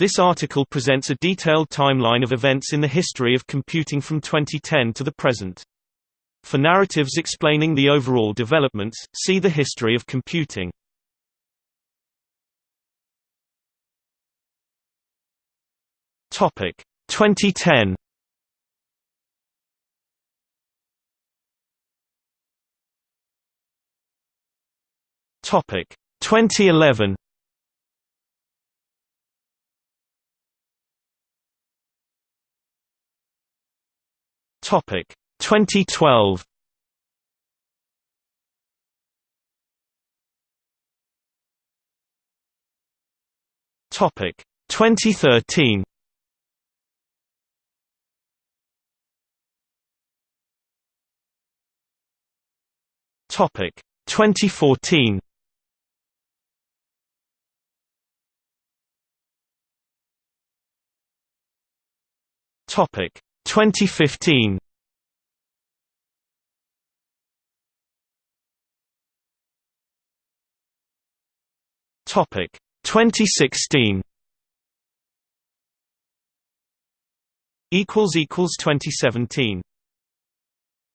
This article presents a detailed timeline of events in the history of computing from 2010 to the present. For narratives explaining the overall developments, see the history of computing. Topic 2010. Topic 2011. Topic 2012 Topic 2013 Topic 2014 Topic 2015 Topic 2016 equals equals 2017